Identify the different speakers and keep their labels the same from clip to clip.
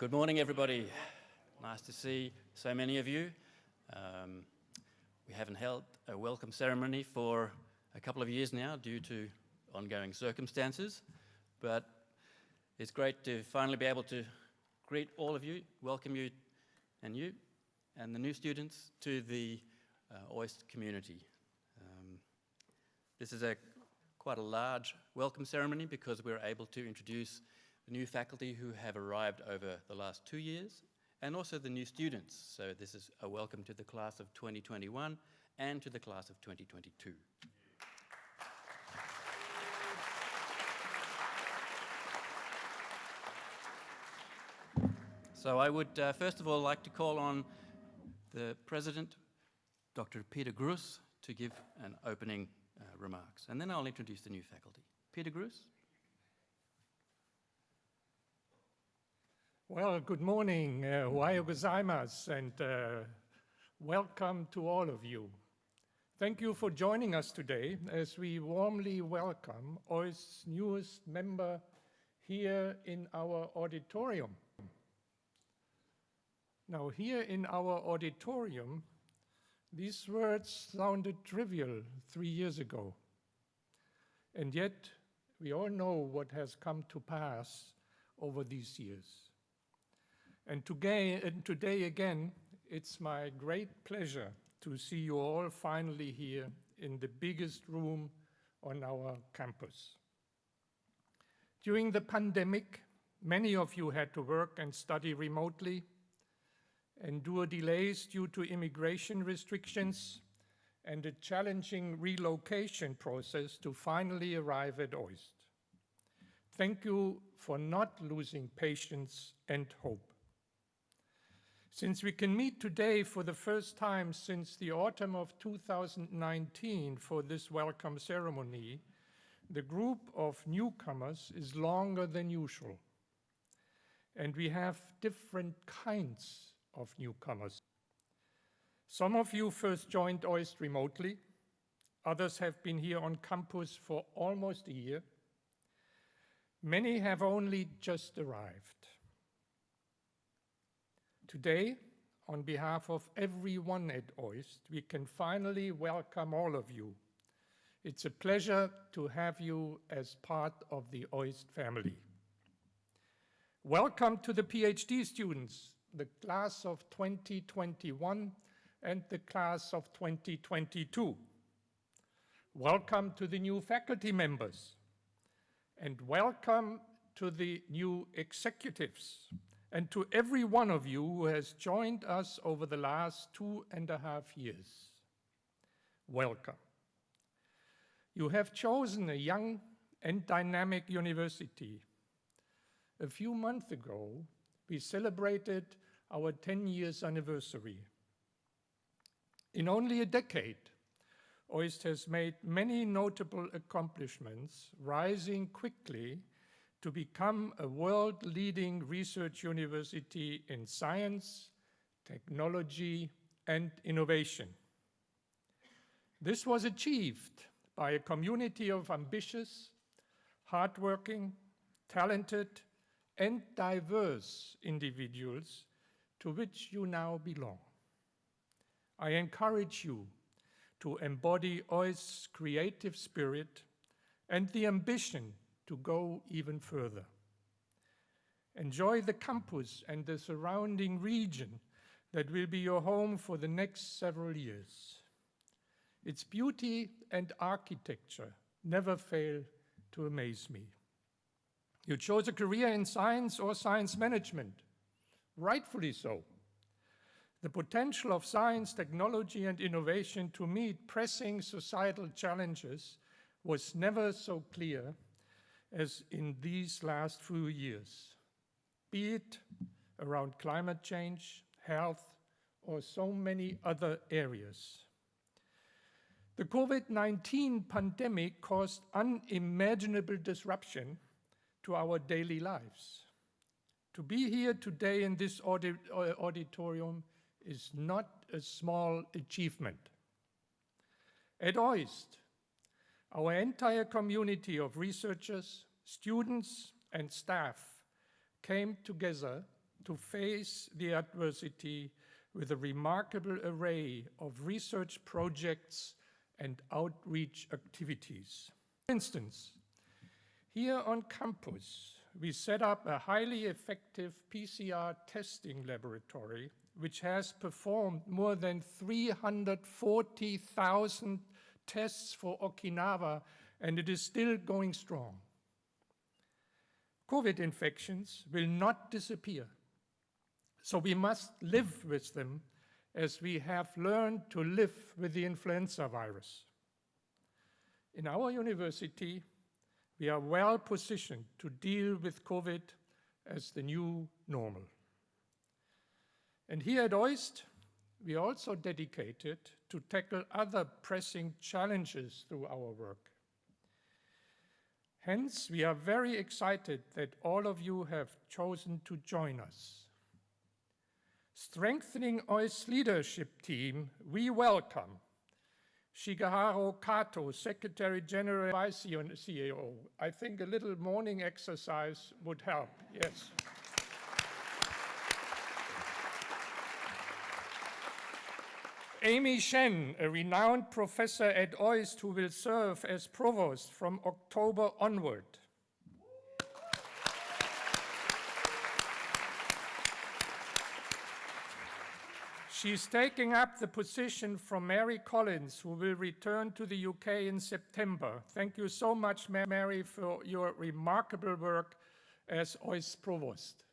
Speaker 1: Good morning, everybody. Nice to see so many of you. Um, we haven't held a welcome ceremony for a couple of years now due to ongoing circumstances, but it's great to finally be able to greet all of you, welcome you and you and the new students to the uh, OIST community. Um, this is a quite a large welcome ceremony because we're able to introduce the new faculty who have arrived over the last two years and also the new students. So this is a welcome to the class of 2021 and to the class of 2022. So I would uh, first of all like to call on the President, Dr. Peter Gruss, to give an opening uh, remarks. And then I'll introduce the new faculty. Peter Gruss.
Speaker 2: Well, good morning, uh, gozaimasu, and uh, welcome to all of you. Thank you for joining us today as we warmly welcome OIST's newest member here in our auditorium. Now, here in our auditorium, these words sounded trivial three years ago. And yet, we all know what has come to pass over these years. And today, and today again, it's my great pleasure to see you all finally here in the biggest room on our campus. During the pandemic, many of you had to work and study remotely, endure delays due to immigration restrictions, and a challenging relocation process to finally arrive at OIST. Thank you for not losing patience and hope. Since we can meet today for the first time since the autumn of 2019 for this welcome ceremony, the group of newcomers is longer than usual. And we have different kinds of newcomers. Some of you first joined OIST remotely. Others have been here on campus for almost a year. Many have only just arrived. Today, on behalf of everyone at OIST, we can finally welcome all of you. It's a pleasure to have you as part of the OIST family. Welcome to the PhD students the class of 2021 and the class of 2022. Welcome to the new faculty members and welcome to the new executives and to every one of you who has joined us over the last two and a half years. Welcome. You have chosen a young and dynamic university. A few months ago, we celebrated our 10 years anniversary. In only a decade, OIST has made many notable accomplishments, rising quickly to become a world-leading research university in science, technology, and innovation. This was achieved by a community of ambitious, hardworking, talented, and diverse individuals to which you now belong. I encourage you to embody OIST's creative spirit and the ambition to go even further. Enjoy the campus and the surrounding region that will be your home for the next several years. Its beauty and architecture never fail to amaze me. You chose a career in science or science management, rightfully so. The potential of science, technology, and innovation to meet pressing societal challenges was never so clear as in these last few years, be it around climate change, health, or so many other areas. The COVID-19 pandemic caused unimaginable disruption to our daily lives. To be here today in this uh, auditorium is not a small achievement. At OIST, our entire community of researchers, students, and staff came together to face the adversity with a remarkable array of research projects and outreach activities. For instance, here on campus, we set up a highly effective PCR testing laboratory which has performed more than 340,000 tests for Okinawa and it is still going strong. COVID infections will not disappear. So we must live with them as we have learned to live with the influenza virus. In our university, we are well positioned to deal with COVID as the new normal. And here at OIST, we are also dedicated to tackle other pressing challenges through our work. Hence, we are very excited that all of you have chosen to join us. Strengthening OIST's leadership team, we welcome Shigeharu Kato, Secretary General Vice CEO. I think a little morning exercise would help, yes. Amy Shen, a renowned professor at OIST who will serve as provost from October onward. She's taking up the position from Mary Collins, who will return to the UK in September. Thank you so much, Mary, for your remarkable work as OIST Provost.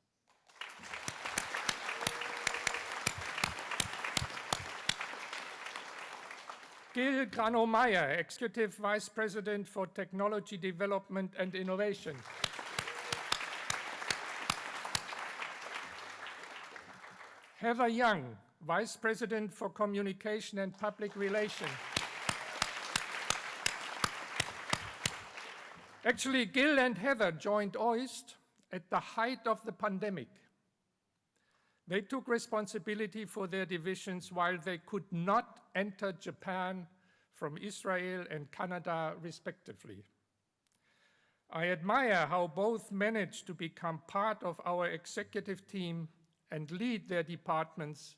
Speaker 2: Gil Granot-Mayer, Executive Vice President for Technology Development and Innovation. Heather Young, Vice President for Communication and Public Relations. Actually, Gil and Heather joined OIST at the height of the pandemic. They took responsibility for their divisions while they could not enter Japan from Israel and Canada, respectively. I admire how both managed to become part of our executive team and lead their departments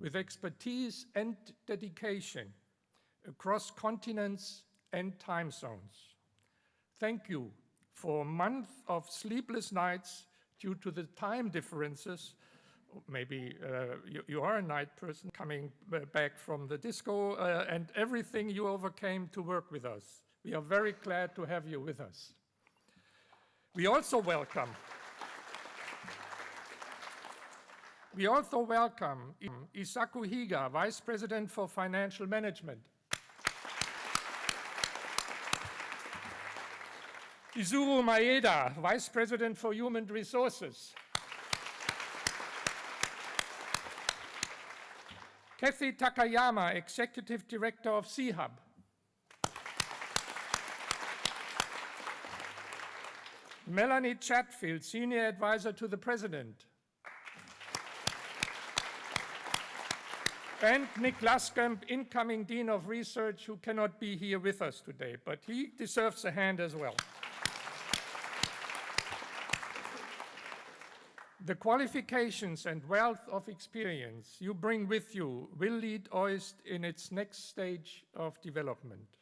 Speaker 2: with expertise and dedication across continents and time zones. Thank you for a month of sleepless nights due to the time differences. Maybe uh, you, you, are a night person coming back from the disco uh, and everything you overcame to work with us. We are very glad to have you with us. We also welcome We also welcome Isaku Higa, Vice President for Financial Management. Izuru Maeda, Vice President for Human Resources. Kathy Takayama, Executive Director of C-Hub. Melanie Chatfield, Senior Advisor to the President. and Nick Luscombe, incoming Dean of Research, who cannot be here with us today, but he deserves a hand as well. The qualifications and wealth of experience you bring with you will lead OIST in its next stage of development.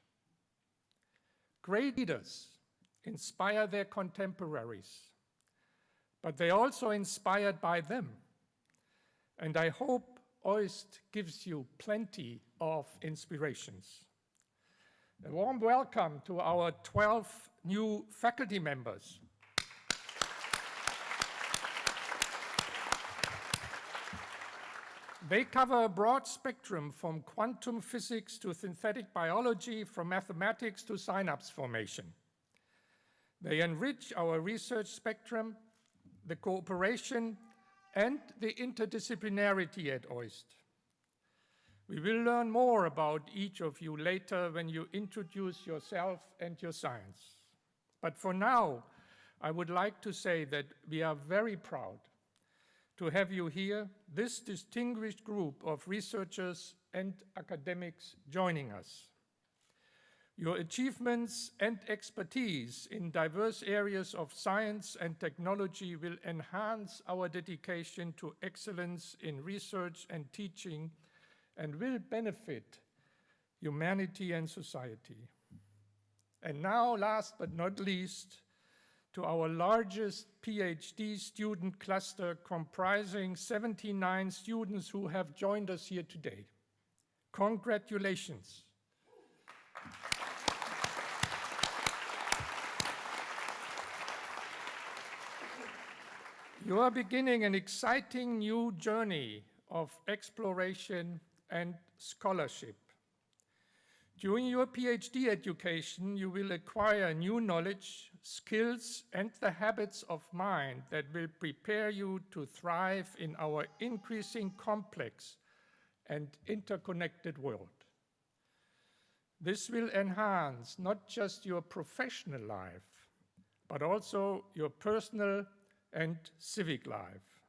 Speaker 2: Great leaders inspire their contemporaries, but they're also inspired by them. And I hope OIST gives you plenty of inspirations. A warm welcome to our 12 new faculty members. They cover a broad spectrum from quantum physics to synthetic biology, from mathematics to synapse formation. They enrich our research spectrum, the cooperation and the interdisciplinarity at OIST. We will learn more about each of you later when you introduce yourself and your science. But for now, I would like to say that we are very proud to have you here, this distinguished group of researchers and academics joining us. Your achievements and expertise in diverse areas of science and technology will enhance our dedication to excellence in research and teaching and will benefit humanity and society. And now, last but not least, to our largest PhD student cluster comprising 79 students who have joined us here today. Congratulations. You are beginning an exciting new journey of exploration and scholarship. During your PhD education, you will acquire new knowledge, skills, and the habits of mind that will prepare you to thrive in our increasing complex and interconnected world. This will enhance not just your professional life, but also your personal and civic life.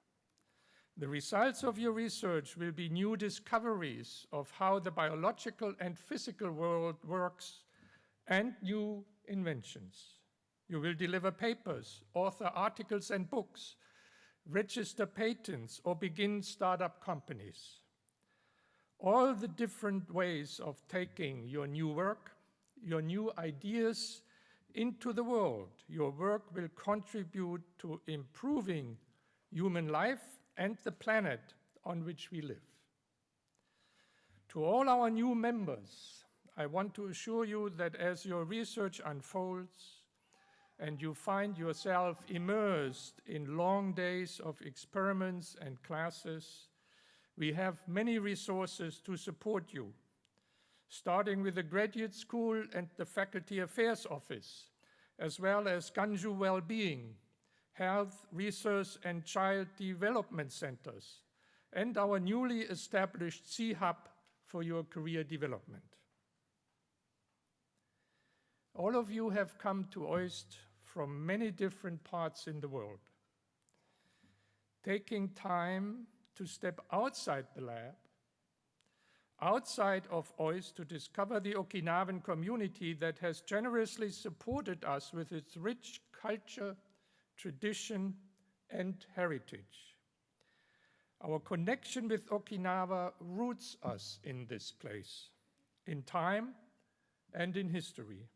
Speaker 2: The results of your research will be new discoveries of how the biological and physical world works and new inventions. You will deliver papers, author articles and books, register patents, or begin startup companies. All the different ways of taking your new work, your new ideas into the world, your work will contribute to improving human life and the planet on which we live. To all our new members, I want to assure you that as your research unfolds and you find yourself immersed in long days of experiments and classes, we have many resources to support you, starting with the Graduate School and the Faculty Affairs Office, as well as Ganjuu Wellbeing, health, research, and child development centers, and our newly established C-Hub for your career development. All of you have come to OIST from many different parts in the world. Taking time to step outside the lab, outside of OIST to discover the Okinawan community that has generously supported us with its rich culture, tradition, and heritage. Our connection with Okinawa roots us in this place, in time and in history.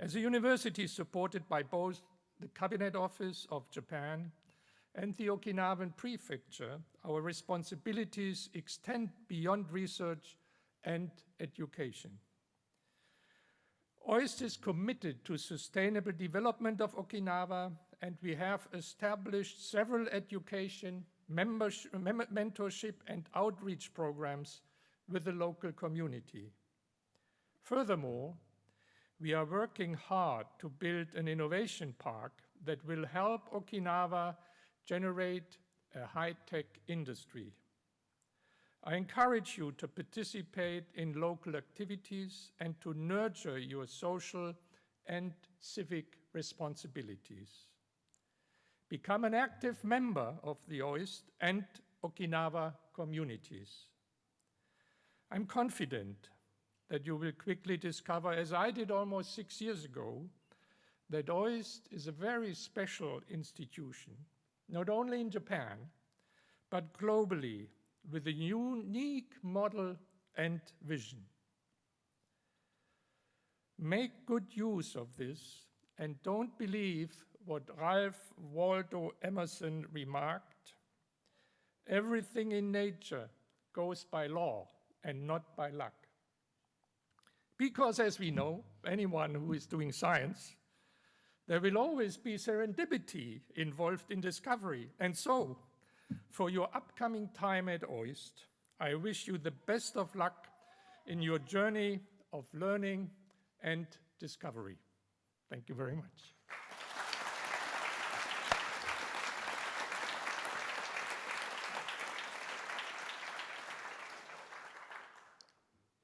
Speaker 2: As a university supported by both the Cabinet Office of Japan and the Okinawan Prefecture, our responsibilities extend beyond research and education. OIST is committed to sustainable development of Okinawa, and we have established several education, mentorship, and outreach programs with the local community. Furthermore, we are working hard to build an innovation park that will help Okinawa generate a high-tech industry. I encourage you to participate in local activities and to nurture your social and civic responsibilities. Become an active member of the OIST and Okinawa communities. I'm confident that you will quickly discover, as I did almost six years ago, that OIST is a very special institution, not only in Japan, but globally with a unique model and vision. Make good use of this and don't believe what Ralph Waldo Emerson remarked. Everything in nature goes by law and not by luck. Because as we know, anyone who is doing science, there will always be serendipity involved in discovery. And so for your upcoming time at OIST, I wish you the best of luck in your journey of learning and discovery. Thank you very much.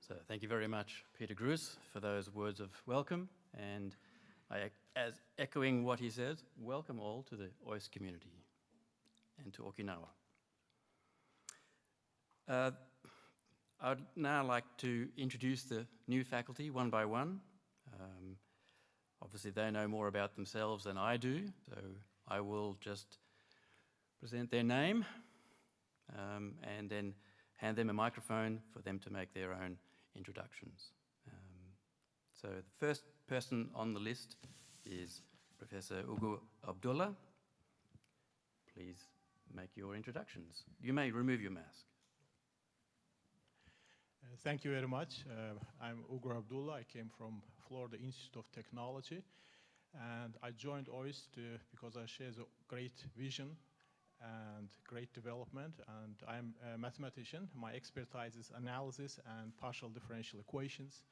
Speaker 1: So thank you very much, Peter Gruss, for those words of welcome. And I, as echoing what he says, welcome all to the OIST community and to Okinawa. Uh, I'd now like to introduce the new faculty one by one. Um, obviously, they know more about themselves than I do, so I will just present their name um, and then hand them a microphone for them to make their own introductions. Um, so the first person on the list is Professor Ugur Abdulla. Please make your introductions. You may remove your mask.
Speaker 3: Uh, thank you very much. Uh, I'm Ugur Abdulla. I came from Florida Institute of Technology. And I joined OIST uh, because I share the great vision and great development. And I'm a mathematician. My expertise is analysis and partial differential equations.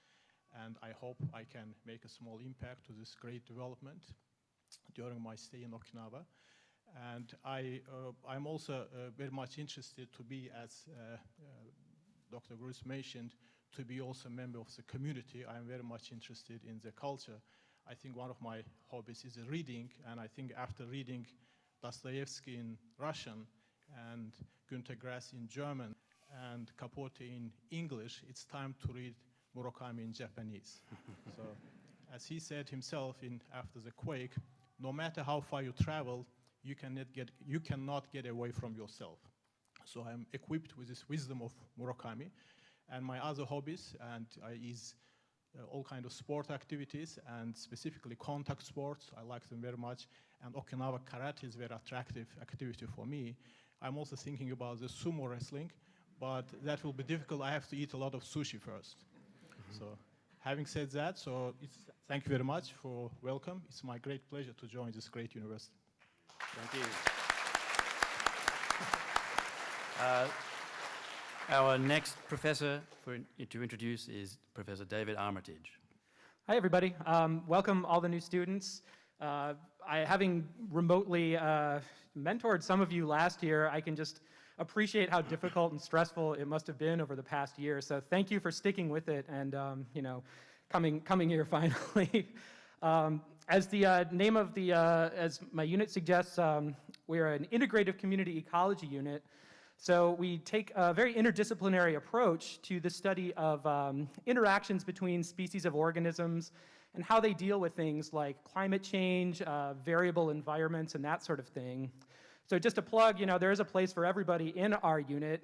Speaker 3: And I hope I can make a small impact to this great development during my stay in Okinawa. And I, uh, I'm also uh, very much interested to be, as uh, uh, Dr. Gruss mentioned, to be also a member of the community. I'm very much interested in the culture. I think one of my hobbies is reading, and I think after reading Dostoevsky in Russian and Günter Grass in German and Capote in English, it's time to read Murakami in Japanese. so, as he said himself in After the Quake, no matter how far you travel, you cannot get, you cannot get away from yourself. So I'm equipped with this wisdom of Murakami. And my other hobbies and uh, is uh, all kind of sport activities and specifically contact sports. I like them very much. And Okinawa karate is a very attractive activity for me. I'm also thinking about the sumo wrestling, but that will be difficult. I have to eat a lot of sushi 1st mm -hmm. So having said that, so thank you very much for welcome. It's my great pleasure to join this great university.
Speaker 1: Thank you. Uh, our next professor for, to introduce is Professor David Armitage.
Speaker 4: Hi, everybody. Um, welcome all the new students. Uh, I, having remotely uh, mentored some of you last year, I can just appreciate how difficult and stressful it must have been over the past year. So thank you for sticking with it and, um, you know, coming, coming here finally. um, as the uh, name of the, uh, as my unit suggests, um, we're an integrative community ecology unit. So we take a very interdisciplinary approach to the study of um, interactions between species of organisms and how they deal with things like climate change, uh, variable environments, and that sort of thing. So just to plug, you know, there is a place for everybody in our unit,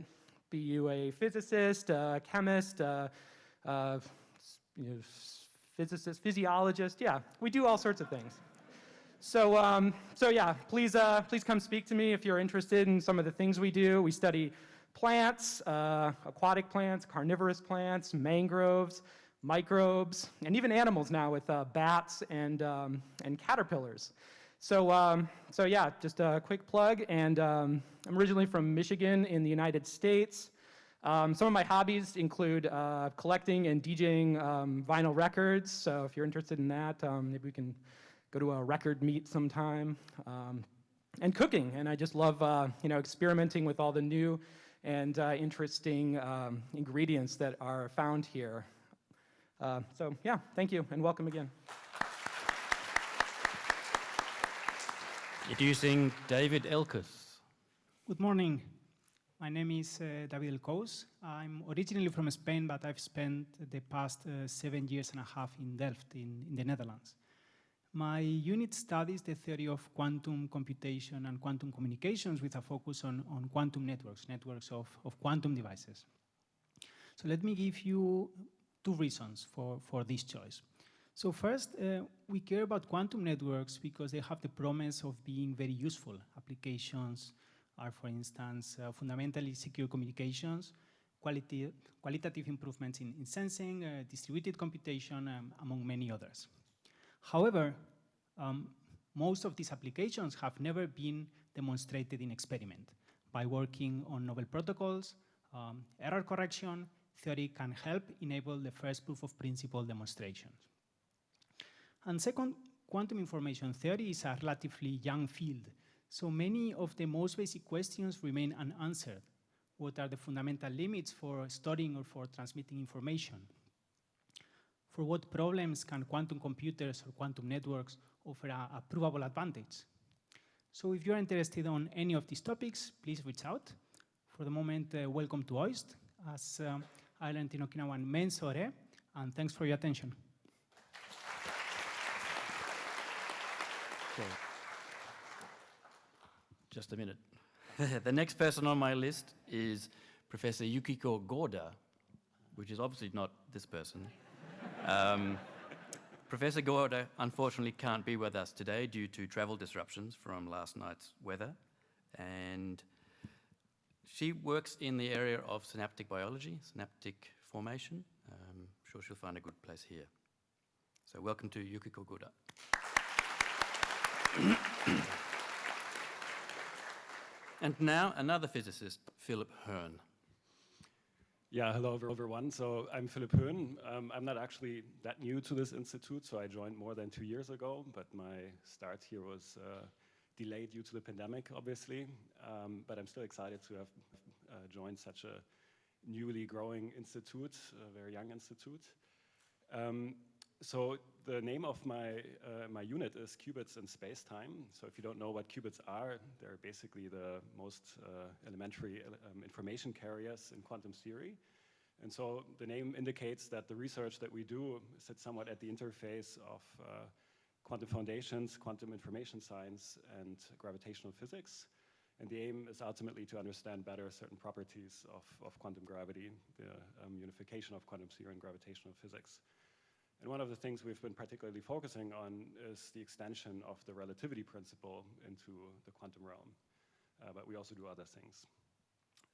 Speaker 4: be you a physicist, a chemist, a, a you know, physicist, physiologist, yeah, we do all sorts of things. So, um, so yeah, please, uh, please come speak to me if you're interested in some of the things we do. We study plants, uh, aquatic plants, carnivorous plants, mangroves, microbes, and even animals now with uh, bats and, um, and caterpillars. So, um, so yeah, just a quick plug. And um, I'm originally from Michigan in the United States. Um, some of my hobbies include uh, collecting and DJing um, vinyl records. So if you're interested in that, um, maybe we can go to a record meet sometime. Um, and cooking, and I just love uh, you know experimenting with all the new and uh, interesting um, ingredients that are found here. Uh, so yeah, thank you and welcome again.
Speaker 1: Introducing David Elkouss.
Speaker 5: Good morning. My name is uh, David Elkouss. I'm originally from Spain, but I've spent the past uh, seven years and a half in Delft, in, in, the Netherlands. My unit studies the theory of quantum computation and quantum communications with a focus on, on quantum networks, networks of, of quantum devices. So let me give you two reasons for, for this choice. So first, uh, we care about quantum networks because they have the promise of being very useful. Applications are, for instance, uh, fundamentally secure communications, quality, qualitative improvements in, in sensing, uh, distributed computation, um, among many others. However, um, most of these applications have never been demonstrated in experiment. By working on novel protocols, um, error correction, theory can help enable the first proof of principle demonstrations. And second, quantum information theory is a relatively young field, so many of the most basic questions remain unanswered. What are the fundamental limits for storing or for transmitting information? For what problems can quantum computers or quantum networks offer a, a provable advantage? So if you're interested on any of these topics, please reach out. For the moment, uh, welcome to OIST. As, um, Island in Okinawan Mensore, and thanks for your attention.
Speaker 1: Just a minute. the next person on my list is Professor Yukiko Goda, which is obviously not this person. Um, Professor Goda unfortunately can't be with us today due to travel disruptions from last night's weather. And she works in the area of synaptic biology, synaptic formation. Um, I'm sure she'll find a good place here. So welcome to Yukiko Goda. and now another physicist, Philipp Höhn.
Speaker 6: Yeah, hello everyone. So I'm Philipp Höhn. Um, I'm not actually that new to this institute, so I joined more than two years ago, but my start here was uh, delayed due to the pandemic, obviously. Um, but I'm still excited to have uh, joined such a newly growing institute, a very young institute. Um, so the name of my, uh, my unit is qubits in space-time. So if you don't know what qubits are, they're basically the most uh, elementary um, information carriers in quantum theory. And so the name indicates that the research that we do sits somewhat at the interface of uh, quantum foundations, quantum information science, and gravitational physics. And the aim is ultimately to understand better certain properties of, of quantum gravity, the um, unification of quantum theory and gravitational physics. And one of the things we've been particularly focusing on is the extension of the relativity principle into the quantum realm. Uh, but we also do other things.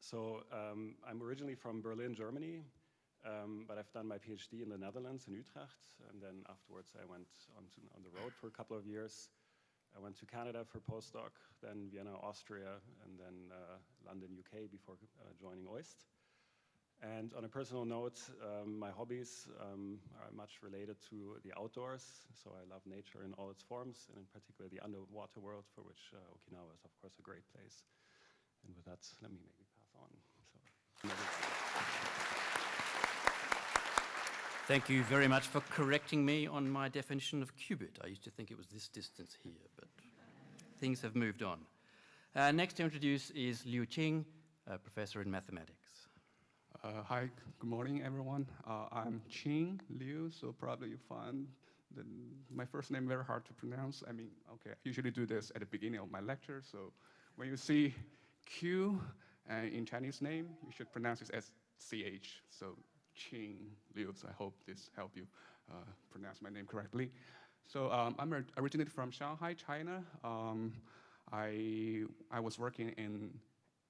Speaker 6: So um, I'm originally from Berlin, Germany, um, but I've done my PhD in the Netherlands, in Utrecht, and then afterwards I went on, to, on the road for a couple of years. I went to Canada for postdoc, then Vienna, Austria, and then uh, London, UK before uh, joining OIST. And on a personal note, um, my hobbies um, are much related to the outdoors. So I love nature in all its forms, and in particular the underwater world, for which uh, Okinawa is, of course, a great place. And with that, let me maybe pass on. So,
Speaker 1: Thank you very much for correcting me on my definition of qubit. I used to think it was this distance here, but things have moved on. Uh, next to introduce is Liu Qing, a professor in mathematics.
Speaker 7: Uh, hi, good morning, everyone. Uh, I'm Qing Liu, so probably you find the, my first name very hard to pronounce. I mean, okay, I usually do this at the beginning of my lecture, so when you see Q uh, in Chinese name, you should pronounce it as CH, so Qing Liu, so I hope this help you uh, pronounce my name correctly. So um, I'm or- originated from Shanghai, China. Um, I, I was working in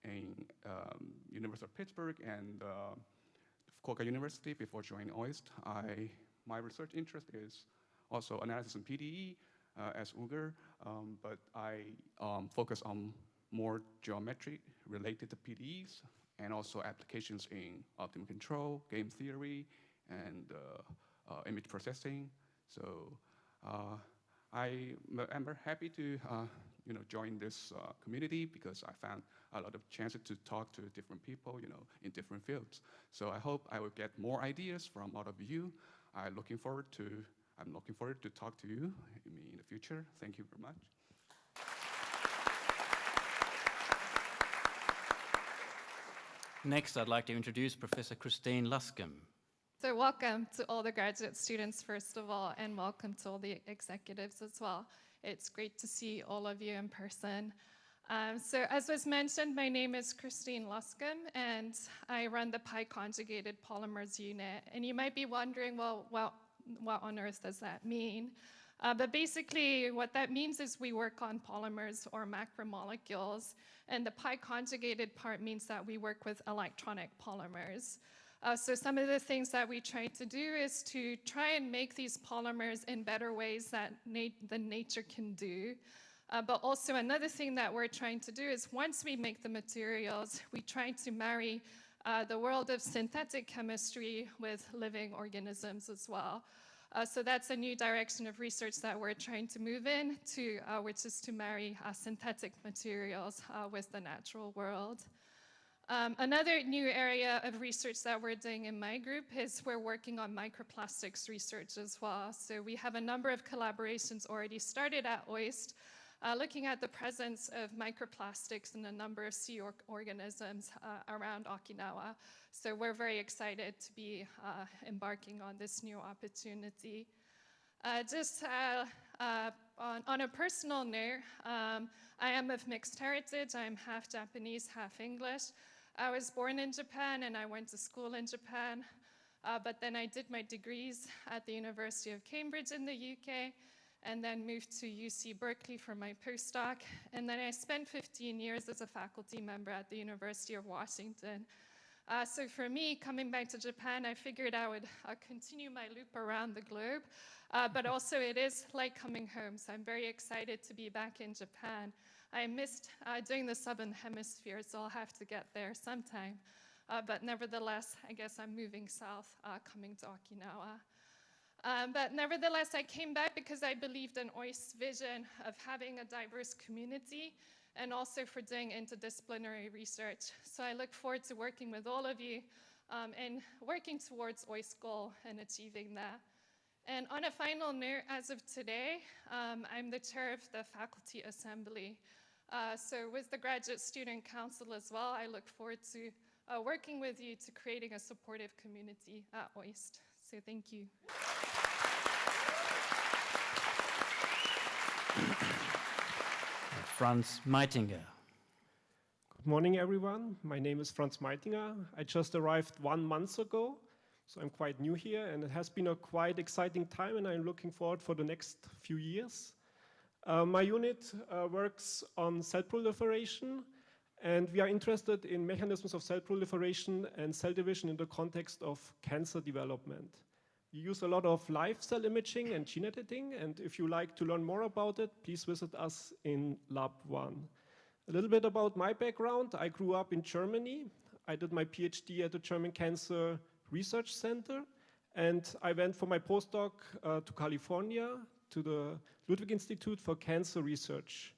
Speaker 7: in um, University of Pittsburgh and uh, Fukuoka University before joining OIST. I, my research interest is also analysis in PDE uh, as Ugur, um, but I um, focus on more geometry related to PDEs and also applications in optimal control, game theory, and uh, uh, image processing. So uh, I am very happy to uh, you know, join this uh, community because I found a lot of chances to talk to different people, you know, in different fields. So I hope I will get more ideas from all of you. I'm looking forward to, I'm looking forward to talk to you in in the future. Thank you very much.
Speaker 1: Next, I'd like to introduce Professor Christine Luscombe.
Speaker 8: So welcome to all the graduate students, first of all, and welcome to all the executives as well. It's great to see all of you in person. Um, so as was mentioned, my name is Christine Luscombe, and I run the pi conjugated polymers unit. And you might be wondering, well, well what on earth does that mean? Uh, but basically, what that means is we work on polymers or macromolecules, and the pi conjugated part means that we work with electronic polymers. Uh, so some of the things that we try to do is to try and make these polymers in better ways that nat- than nature can do. Uh, but also another thing that we're trying to do is once we make the materials, we try to marry uh, the world of synthetic chemistry with living organisms as well. Uh, so that's a new direction of research that we're trying to move in to, uh, which is to marry uh, synthetic materials uh, with the natural world. Um, another new area of research that we're doing in my group is we're working on microplastics research as well. So we have a number of collaborations already started at OIST uh, looking at the presence of microplastics in a number of sea or- organisms uh, around Okinawa. So we're very excited to be uh, embarking on this new opportunity. Uh, just uh, uh, on, on, a personal note, um, I am of mixed heritage. I'm half Japanese, half English. I was born in Japan and I went to school in Japan. Uh, but then I did my degrees at the University of Cambridge in the UK and then moved to UC Berkeley for my postdoc. And then I spent 15 years as a faculty member at the University of Washington. Uh, so for me, coming back to Japan, I figured I would uh, continue my loop around the globe. Uh, but also it is like coming home, so I'm very excited to be back in Japan. I missed uh, doing the Southern Hemisphere, so I'll have to get there sometime. Uh, but nevertheless, I guess I'm moving south, uh, coming to Okinawa. Um, but nevertheless, I came back because I believed in OIST's vision of having a diverse community and also for doing interdisciplinary research. So I look forward to working with all of you um, and working towards OIST goal and achieving that. And on a final note, as of today, um, I'm the chair of the Faculty Assembly. Uh, so with the Graduate Student Council as well, I look forward to uh, working with you to creating a supportive community at OIST. So thank you.
Speaker 1: Franz Meitinger.
Speaker 9: Good morning, everyone. My name is Franz Meitinger. I just arrived one month ago, so I'm quite new here, and it has been a quite exciting time, and I'm looking forward for the next few years. Uh, my unit uh, works on cell proliferation, and we are interested in mechanisms of cell proliferation and cell division in the context of cancer development. We use a lot of live cell imaging and gene editing, and if you like to learn more about it, please visit us in Lab 1. A little bit about my background. I grew up in Germany. I did my PhD at the German Cancer Research Center, and I went for my postdoc uh, to California, to the Ludwig Institute for Cancer Research.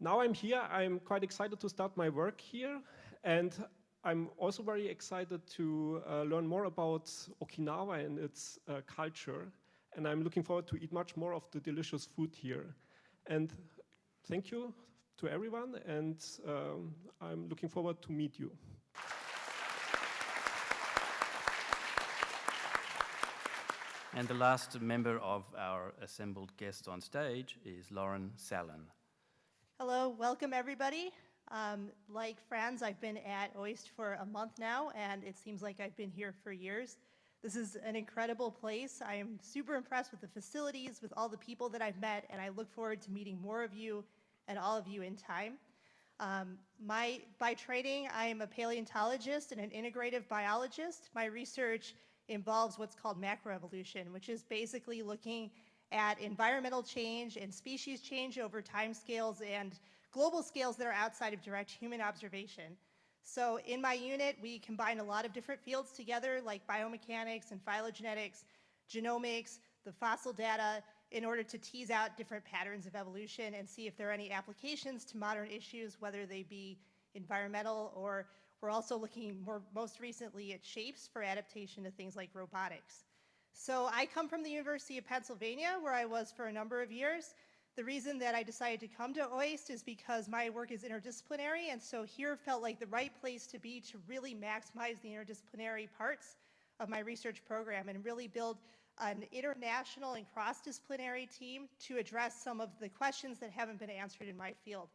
Speaker 9: Now I'm here, I'm quite excited to start my work here, and I'm also very excited to uh, learn more about Okinawa and its uh, culture, and I'm looking forward to eat much more of the delicious food here. And thank you to everyone, and um, I'm looking forward to meet you.
Speaker 1: And the last member of our assembled guests on stage is Lauren Sallan.
Speaker 10: Hello, welcome everybody. Um, like Franz, I've been at OIST for a month now, and it seems like I've been here for years. This is an incredible place. I am super impressed with the facilities, with all the people that I've met, and I look forward to meeting more of you and all of you in time. Um, my, by training, I am a paleontologist and an integrative biologist. My research involves what's called macroevolution, which is basically looking at environmental change and species change over time scales and global scales that are outside of direct human observation. So in my unit, we combine a lot of different fields together like biomechanics and phylogenetics, genomics, the fossil data, in order to tease out different patterns of evolution and see if there are any applications to modern issues, whether they be environmental or we're also looking more, most recently at shapes for adaptation to things like robotics. So I come from the University of Pennsylvania, where I was for a number of years. The reason that I decided to come to OIST is because my work is interdisciplinary, and so here felt like the right place to be to really maximize the interdisciplinary parts of my research program and really build an international and cross-disciplinary team to address some of the questions that haven't been answered in my field.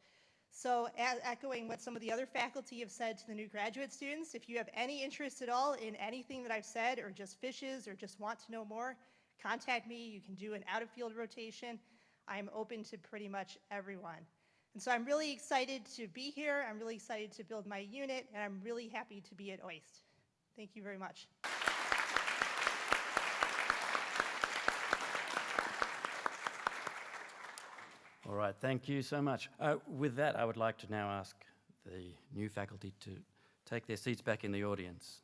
Speaker 10: So echoing what some of the other faculty have said to the new graduate students, if you have any interest at all in anything that I've said or just fishes or just want to know more, contact me. You can do an out-of-field rotation. I'm open to pretty much everyone. And so I'm really excited to be here. I'm really excited to build my unit, and I'm really happy to be at OIST. Thank you very much.
Speaker 1: All right, thank you so much. Uh, with that, I would like to now ask the new faculty to take their seats back in the audience.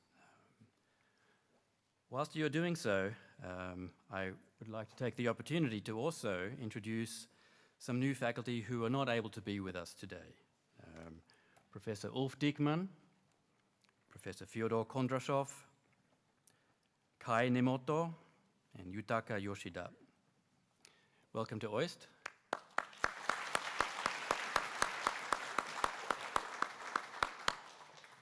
Speaker 1: Whilst you're doing so, um, I would like to take the opportunity to also introduce some new faculty who are not able to be with us today. Um, Professor Ulf Dieckmann, Professor Fyodor Kondrashov, Kae Nemoto, and Yutaka Yoshida. Welcome to OIST.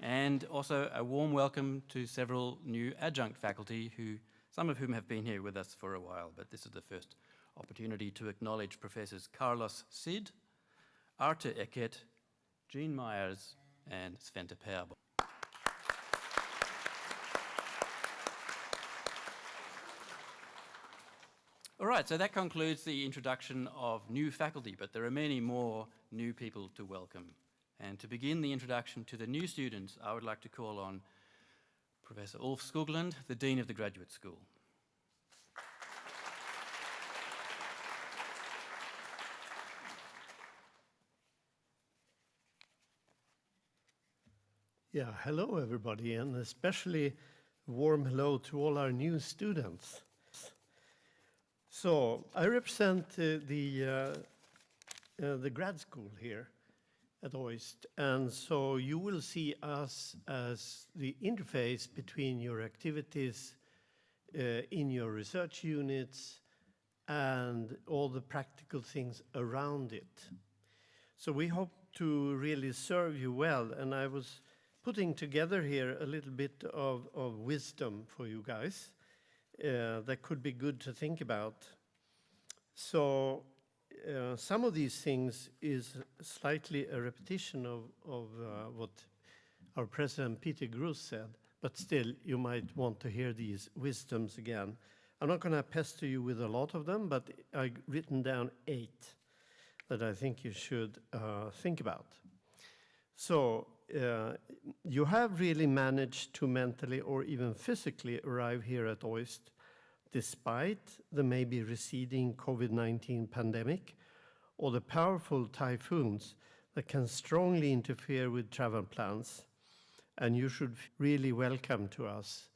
Speaker 1: and also a warm welcome to several new adjunct faculty who some of whom have been here with us for a while, but this is the first opportunity to acknowledge Professors Carlos Sid, Artur Ekert, Gene Myers, and Svante Pääbo. All right, so that concludes the introduction of new faculty, but there are many more new people to welcome. And to begin the introduction to the new students, I would like to call on Professor Ulf Skoglund, the Dean of the Graduate School.
Speaker 11: Yeah, hello everybody, and especially warm hello to all our new students. So I represent uh, the uh, uh, the grad school here at OIST, and so you will see us as the interface between your activities uh, in your research units and all the practical things around it. So we hope to really serve you well, and I was putting together here a little bit of, of wisdom for you guys uh, that could be good to think about. So uh, some of these things is slightly a repetition of, of uh, what our president Peter Gruss said, but still you might want to hear these wisdoms again. I'm not going to pester you with a lot of them, but I've written down eight that I think you should uh, think about. So uh, you have really managed to mentally or even physically arrive here at OIST despite the maybe receding COVID-19 pandemic or the powerful typhoons that can strongly interfere with travel plans. And you should really welcome to us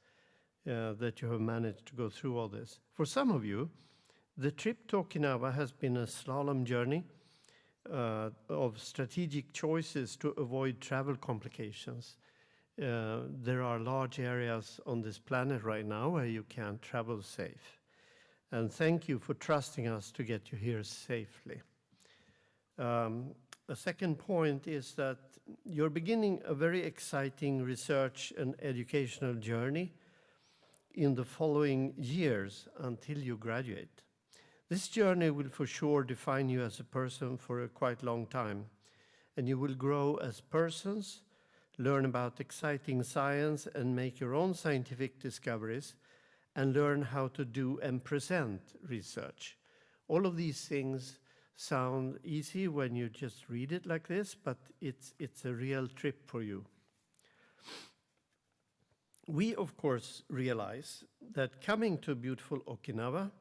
Speaker 11: uh, that you have managed to go through all this. For some of you, the trip to Okinawa has been a slalom journey uh, of strategic choices to avoid travel complications. Uh, there are large areas on this planet right now where you can't travel safe. And thank you for trusting us to get you here safely. Um, a second point is that you're beginning a very exciting research and educational journey in the following years until you graduate. This journey will for sure define you as a person for a quite long time, and you will grow as persons, learn about exciting science and make your own scientific discoveries, and learn how to do and present research. All of these things sound easy when you just read it like this, but it's, it's a real trip for you. We, of course, realize that coming to beautiful Okinawa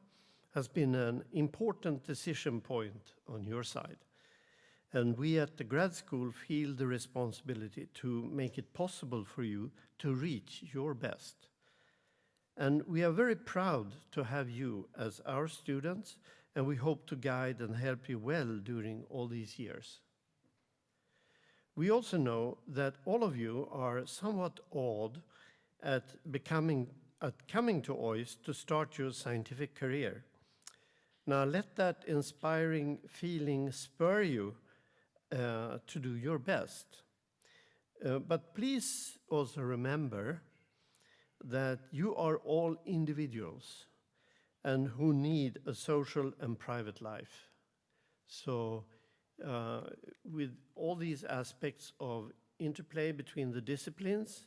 Speaker 11: has been an important decision point on your side. And we at the grad school feel the responsibility to make it possible for you to reach your best. And we are very proud to have you as our students, and we hope to guide and help you well during all these years. We also know that all of you are somewhat awed at becoming at coming to OIST to start your scientific career. Now let that inspiring feeling spur you uh, to do your best. Uh, but please also remember that you are all individuals and who need a social and private life. So uh, with all these aspects of interplay between the disciplines,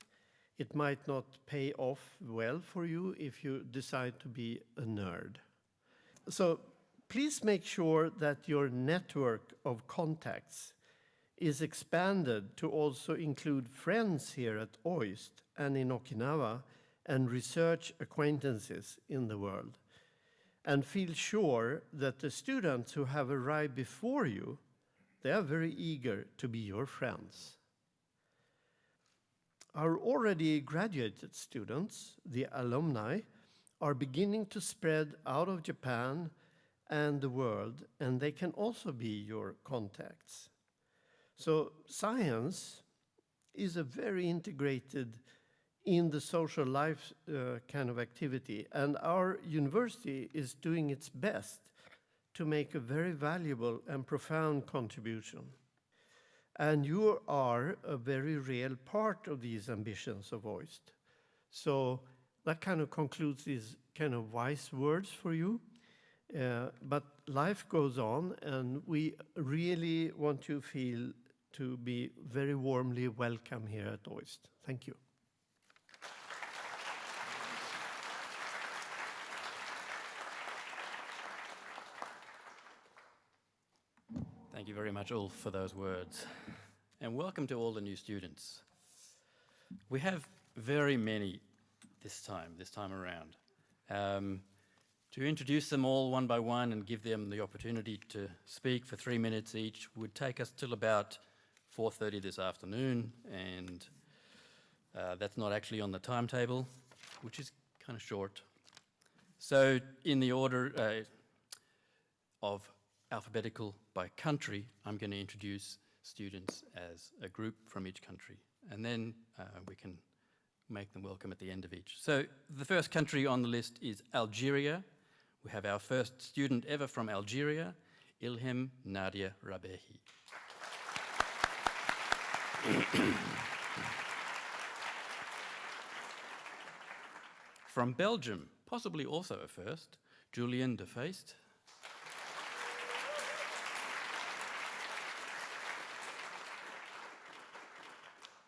Speaker 11: it might not pay off well for you if you decide to be a nerd. So please make sure that your network of contacts is expanded to also include friends here at OIST and in Okinawa and research acquaintances in the world. And feel sure that the students who have arrived before you, they are very eager to be your friends. Our already graduated students, the alumni, are beginning to spread out of Japan and the world, and they can also be your contacts. So science is a very integrated in the social life uh, kind of activity, and our university is doing its best to make a very valuable and profound contribution. And you are a very real part of these ambitions of OIST. So that kind of concludes these kind of wise words for you. Uh, but life goes on, and we really want to feel to be very warmly welcome here at OIST. Thank you.
Speaker 1: Thank you very much, Ulf, for those words. And welcome to all the new students. We have very many this time, this time around. Um, to introduce them all one by one and give them the opportunity to speak for three minutes each would take us till about 4.30 this afternoon, and uh, that's not actually on the timetable, which is kind of short. So in the order uh, of alphabetical by country, I'm going to introduce students as a group from each country, and then uh, we can make them welcome at the end of each. So the first country on the list is Algeria. We have our first student ever from Algeria, Ilhem Nadia Rabehi. from Belgium, possibly also a first, Julian de.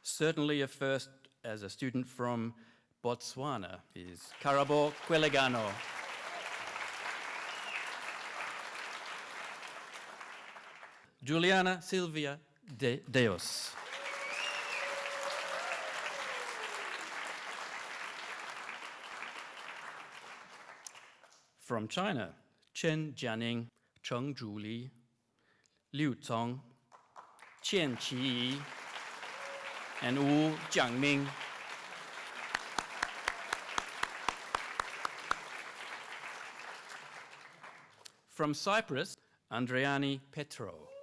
Speaker 1: Certainly a first as a student from Botswana is Karabo Quelegano. Juliana Silvia de Deos. From China, Chen Jianing, Cheng Zhuli, Liu Cong, Qian Qi, and Wu Jiangming. From Cyprus, Andriani Petro.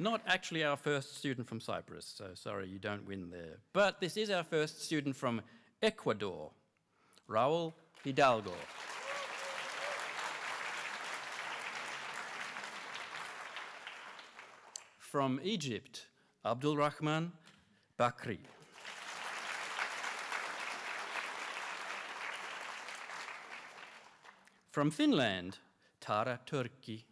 Speaker 1: Not actually our first student from Cyprus, so sorry you don't win there. But this is our first student from Ecuador, Raul Hidalgo. From Egypt, Abdul Rahman Bakri. From Finland, Tara Turki.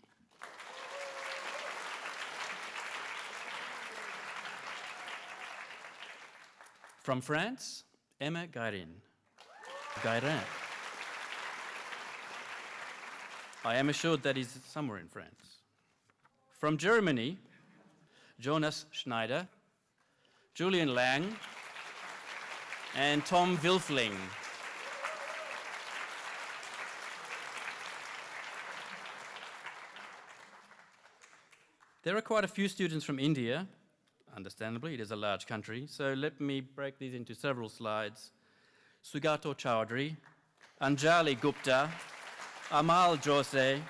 Speaker 1: From France, Emma Gairin. Gairin. I am assured that is somewhere in France. From Germany, Jonas Schneider, Julian Lang, and Tom Wilfling. There are quite a few students from India, understandably, it is a large country, so let me break these into several slides. Sugato Chowdhury, Anjali Gupta, Amal Jose,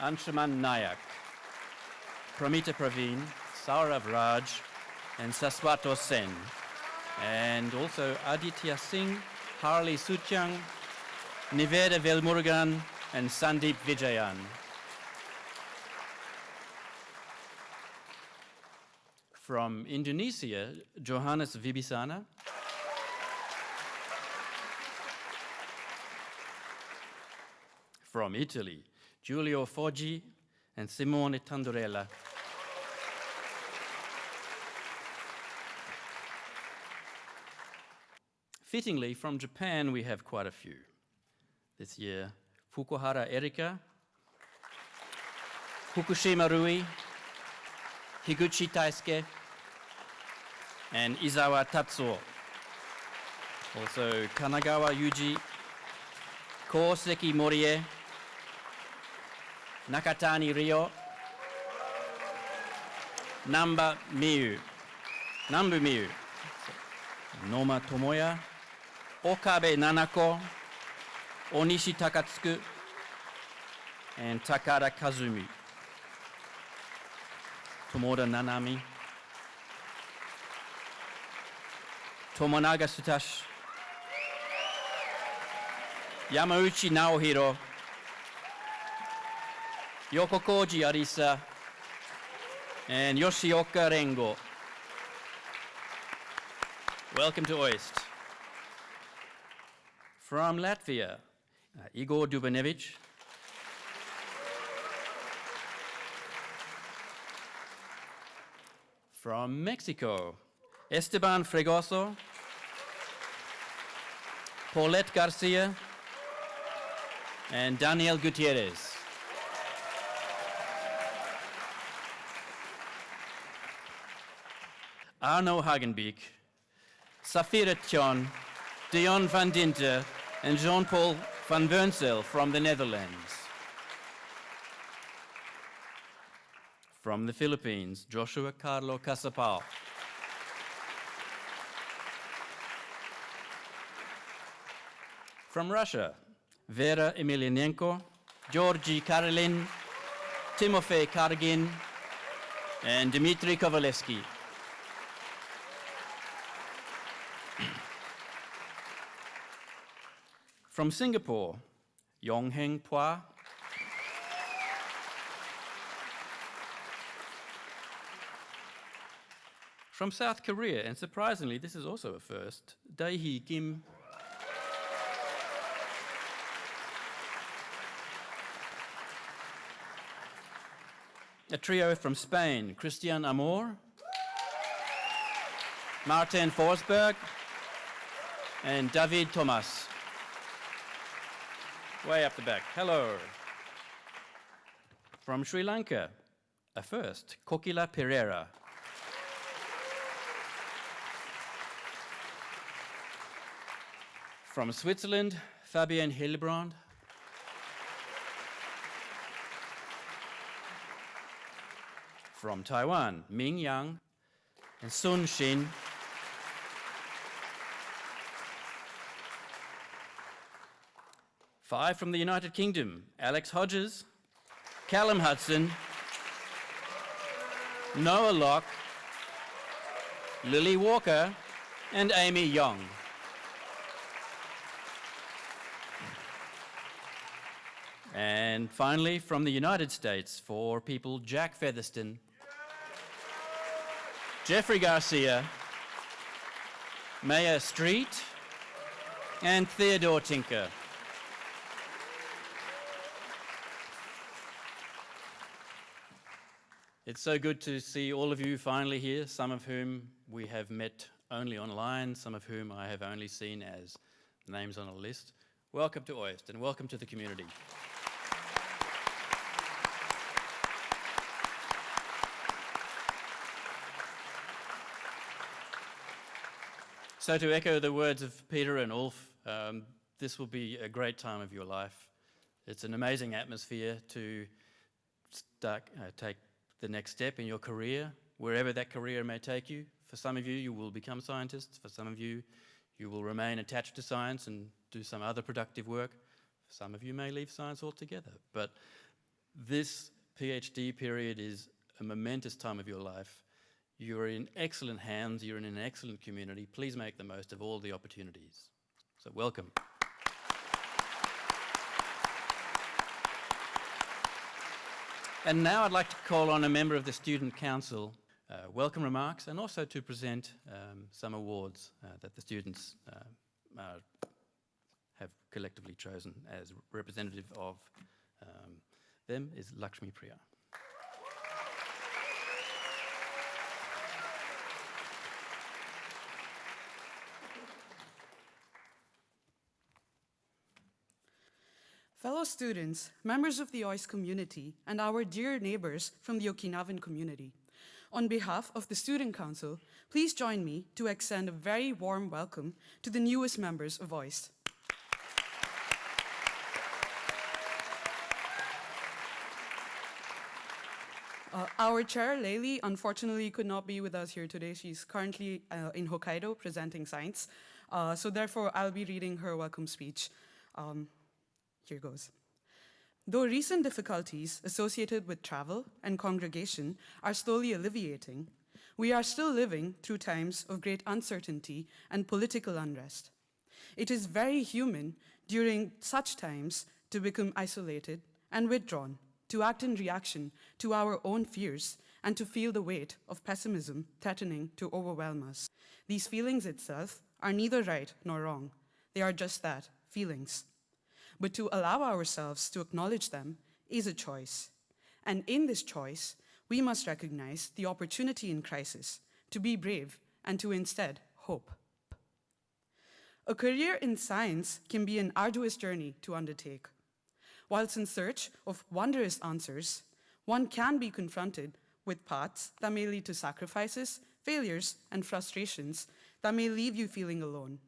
Speaker 1: Anshuman Nayak, Pramita Praveen, Saurav Raj, and Saswato Sen, and also Aditya Singh, Harley Suchang, Niveda Velmurugan, and Sandeep Vijayan. From Indonesia, Johannes Vibisana. From Italy, Giulio Foggi and Simone Tandorella. Fittingly, from Japan, we have quite a few. This year, Fukuhara Erika, Fukushima Rui, Higuchi Taisuke, and Izawa Tatsuo. Also, Kanagawa Yuji, Koseki Morie, Nakatani Ryo, Namba Miyu, Nambu Miyu, Noma Tomoya, Okabe Nanako, Onishi Takatsuku, and Takara Kazumi. Tomoda Nanami, Tomonaga Sutashi, Yamauchi Naohiro, Yoko Koji Arisa, and Yoshioka Rengo. Welcome to OIST. From Latvia, uh, Igor Dubanevich. From Mexico, Esteban Fregoso, Paulette Garcia, and Daniel Gutierrez. Arno Hagenbeek, Safira Tjon, Dion van Dinter, and Jean-Paul van Wurnsel from the Netherlands. From the Philippines, Joshua Carlo Casapao. From Russia, Vera Emelianenko, Georgy Karelin, Timofey Kargin, and Dmitry Kovalevsky. From Singapore, Yongheng Pua. From South Korea, and surprisingly, this is also a first, Daehee Kim. A trio from Spain, Christian Amor, Martin Forsberg, and David Thomas. Way up the back. Hello. From Sri Lanka, a first, Kokila Pereira. From Switzerland, Fabienne Hildebrand. From Taiwan, Ming Yang and Sun Shin. Five from the United Kingdom, Alex Hodges, Callum Hudson, Noah Locke, Lily Walker, and Amy Young. And finally, from the United States, for people Jack Featherston, Jeffrey Garcia, Maya Street, and Theodore Tinker. It's so good to see all of you finally here, some of whom we have met only online, some of whom I have only seen as names on a list. Welcome to OIST and welcome to the community. So to echo the words of Peter and Ulf, um, this will be a great time of your life. It's an amazing atmosphere to start, uh, take the next step in your career, wherever that career may take you. For some of you, you will become scientists. For some of you, you will remain attached to science and do some other productive work. For some of you may leave science altogether. But this PhD period is a momentous time of your life. You're in excellent hands, you're in an excellent community. Please make the most of all the opportunities. So welcome. And now I'd like to call on a member of the Student Council, uh, welcome remarks, and also to present um, some awards uh, that the students uh, have collectively chosen as representative of um, them is Lakshmi Priya.
Speaker 12: Fellow students, members of the OIST community, and our dear neighbors from the Okinawan community, on behalf of the Student Council, please join me to extend a very warm welcome to the newest members of OIST. Uh, our chair, Layli, unfortunately could not be with us here today. She's currently uh, in Hokkaido presenting science. Uh, so therefore, I'll be reading her welcome speech. Um, here goes. Though recent difficulties associated with travel and congregation are slowly alleviating, we are still living through times of great uncertainty and political unrest. It is very human during such times to become isolated and withdrawn, to act in reaction to our own fears, and to feel the weight of pessimism threatening to overwhelm us. These feelings itself are neither right nor wrong. They are just that, feelings. But to allow ourselves to acknowledge them is a choice. And in this choice, we must recognize the opportunity in crisis to be brave and to instead hope. A career in science can be an arduous journey to undertake. Whilst in search of wondrous answers, one can be confronted with paths that may lead to sacrifices, failures, and frustrations that may leave you feeling alone.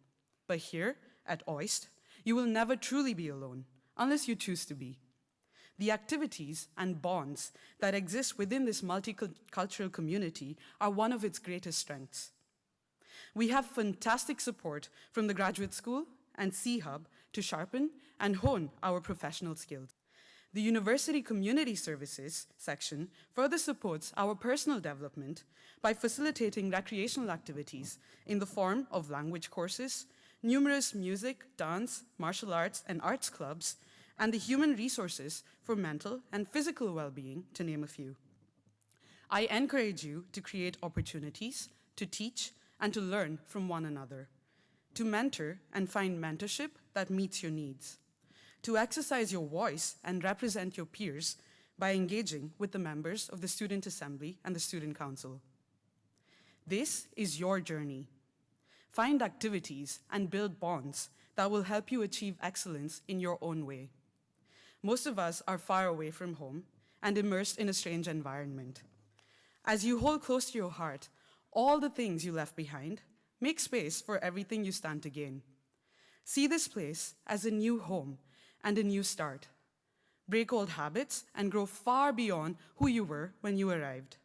Speaker 12: But here at OIST, you will never truly be alone, unless you choose to be. The activities and bonds that exist within this multicultural community are one of its greatest strengths. We have fantastic support from the Graduate School and C-Hub to sharpen and hone our professional skills. The University Community Services section further supports our personal development by facilitating recreational activities in the form of language courses, numerous music, dance, martial arts, and arts clubs, and the human resources for mental and physical well-being, to name a few. I encourage you to create opportunities to teach and to learn from one another, to mentor and find mentorship that meets your needs, to exercise your voice and represent your peers by engaging with the members of the Student Assembly and the Student Council. This is your journey. Find activities and build bonds that will help you achieve excellence in your own way. Most of us are far away from home and immersed in a strange environment. As you hold close to your heart all the things you left behind, make space for everything you stand to gain. See this place as a new home and a new start. Break old habits and grow far beyond who you were when you arrived.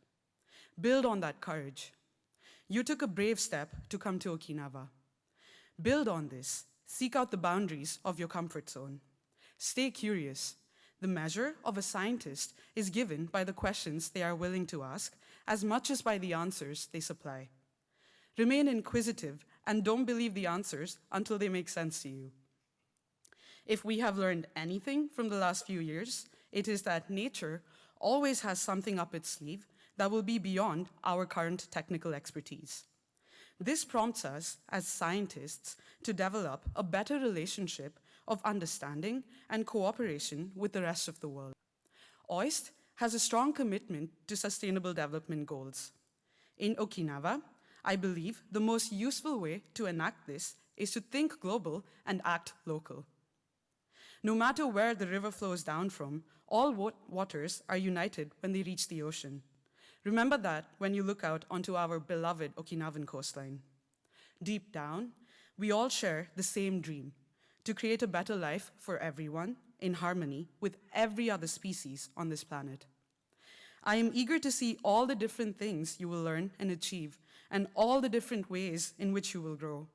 Speaker 12: Build on that courage. You took a brave step to come to Okinawa. Build on this. Seek out the boundaries of your comfort zone. Stay curious. The measure of a scientist is given by the questions they are willing to ask as much as by the answers they supply. Remain inquisitive and don't believe the answers until they make sense to you. If we have learned anything from the last few years, it is that nature always has something up its sleeve that will be beyond our current technical expertise. This prompts us as scientists to develop a better relationship of understanding and cooperation with the rest of the world. OIST has a strong commitment to sustainable development goals. In Okinawa, I believe the most useful way to enact this is to think global and act local. No matter where the river flows down from, all waters are united when they reach the ocean. Remember that when you look out onto our beloved Okinawan coastline. Deep down, we all share the same dream, to create a better life for everyone in harmony with every other species on this planet. I am eager to see all the different things you will learn and achieve and all the different ways in which you will grow.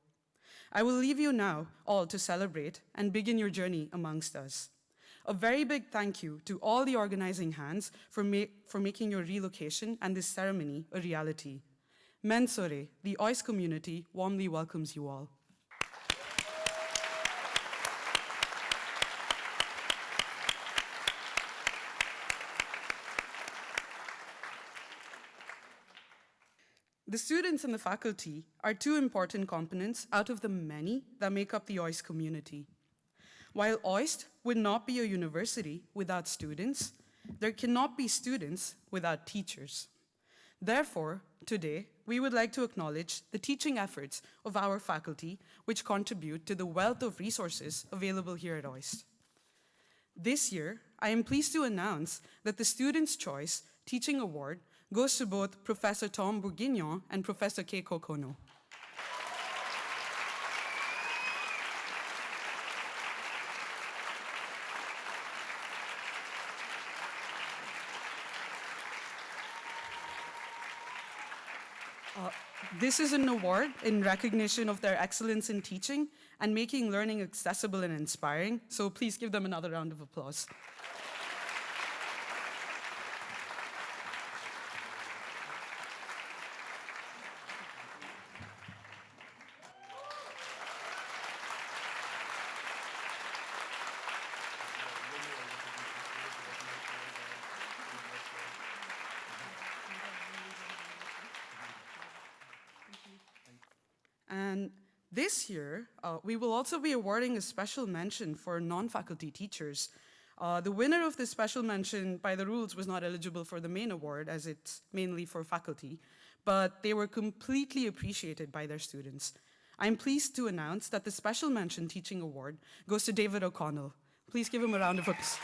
Speaker 12: I will leave you now all to celebrate and begin your journey amongst us. A very big thank you to all the organizing hands for, ma for making your relocation and this ceremony a reality. Mensore, the OIST community warmly welcomes you all. The students and the faculty are two important components out of the many that make up the OIST community. While OIST would not be a university without students, there cannot be students without teachers. Therefore, today, we would like to acknowledge the teaching efforts of our faculty, which contribute to the wealth of resources available here at OIST. This year, I am pleased to announce that the Student's Choice Teaching Award goes to both Professor Tom Bourguignon and Professor Keiko Kono. This is an award in recognition of their excellence in teaching and making learning accessible and inspiring, so please give them another round of applause. And this year, uh, we will also be awarding a special mention for non-faculty teachers. Uh, the winner of this special mention, by the rules, was not eligible for the main award, as it's mainly for faculty, but they were completely appreciated by their students. I'm pleased to announce that the Special Mention Teaching Award goes to David O'Connell. Please give him a round of applause.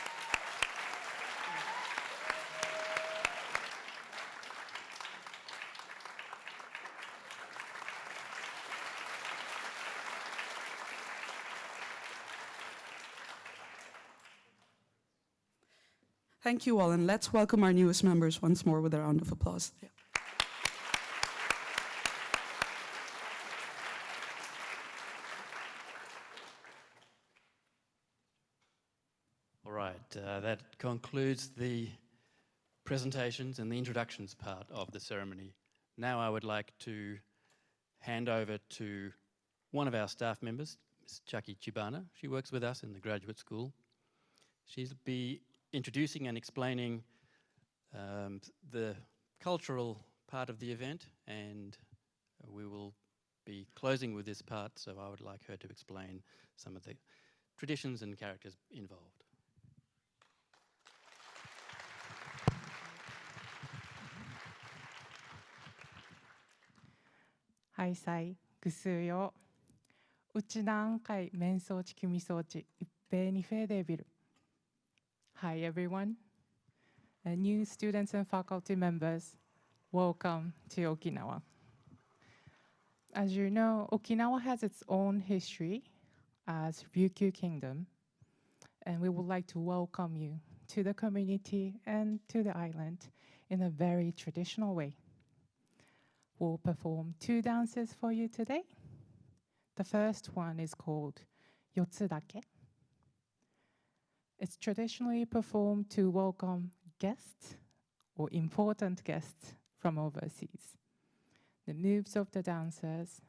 Speaker 12: Thank you all, and let's welcome our newest members once more with a round of applause. Yeah.
Speaker 1: All right, uh, that concludes the presentations and the introductions part of the ceremony. Now I would like to hand over to one of our staff members, Ms. Chucky Chibana. She works with us in the graduate school. She'll be introducing and explaining um, the cultural part of the event and we will be closing with this part so I would like her to explain some of the traditions and characters involved.
Speaker 13: Hi, Sai Gusuyo. 그스요 우치난 카이 멘소치 규미소치 입베니 페데빌 Hi everyone, uh, new students and faculty members, welcome to Okinawa. As you know, Okinawa has its own history as Ryukyu Kingdom, and we would like to welcome you to the community and to the island in a very traditional way. We'll perform two dances for you today. The first one is called Yotsudake. It's traditionally performed to welcome guests or important guests from overseas. The moves of the dancers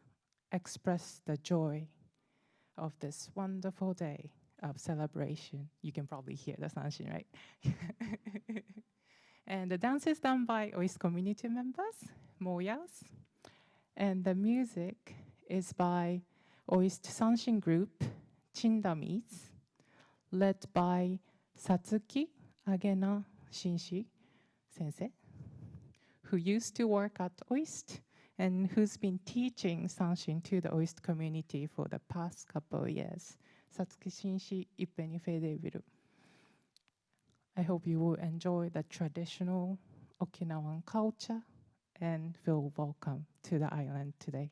Speaker 13: express the joy of this wonderful day of celebration. You can probably hear the sanshin, right? and the dance is done by OIST community members, Moyas. And the music is by OIST Sanshin group, Chindamis led by Satsuki Agena Shinshi sensei, who used to work at OIST and who's been teaching Sanshin to the OIST community for the past couple of years. Satsuki Shinshi Ippeni. I hope you will enjoy the traditional Okinawan culture and feel welcome to the island today.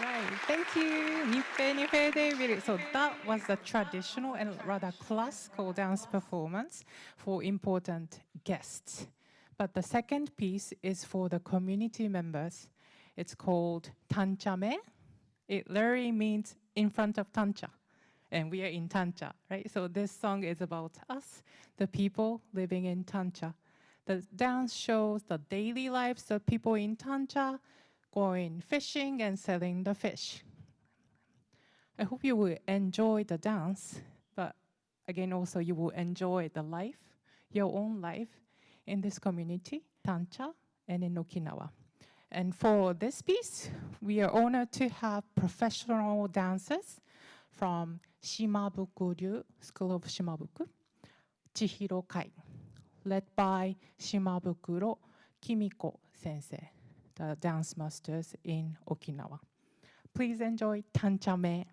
Speaker 13: Right, thank you. Nippe Nippe David. So that was the traditional and rather classical dance performance for important guests. But the second piece is for the community members. It's called Tanchame. It literally means in front of Tancha. And we are in Tancha, right? So this song is about us, the people living in Tancha. The dance shows the daily lives of people in Tancha, going fishing and selling the fish. I hope you will enjoy the dance, but again, also you will enjoy the life, your own life in this community, Tancha and in Okinawa. And for this piece, we are honored to have professional dancers from Shimabuku Ryu School of Shimabuku, Chihiro Kai, led by Shimabukuro Kimiko sensei the dance masters in Okinawa. Please enjoy Tanchame.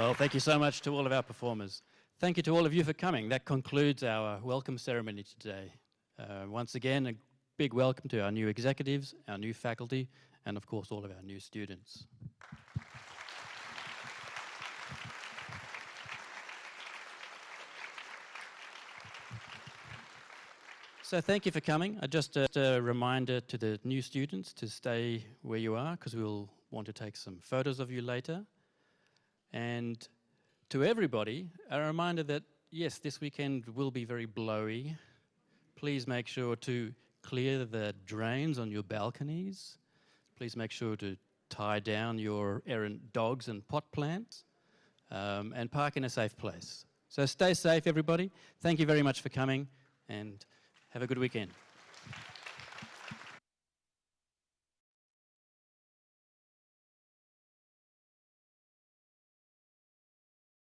Speaker 1: Well, thank you so much to all of our performers. Thank you to all of you for coming. That concludes our welcome ceremony today. Uh, once again, a big welcome to our new executives, our new faculty, and of course, all of our new students. So thank you for coming. Uh, just a, a reminder to the new students to stay where you are because we'll want to take some photos of you later. And to everybody, a reminder that yes, this weekend will be very blowy. Please make sure to clear the drains on your balconies. Please make sure to tie down your errant dogs and pot plants um, and park in a safe place. So stay safe, everybody. Thank you very much for coming and have a good weekend.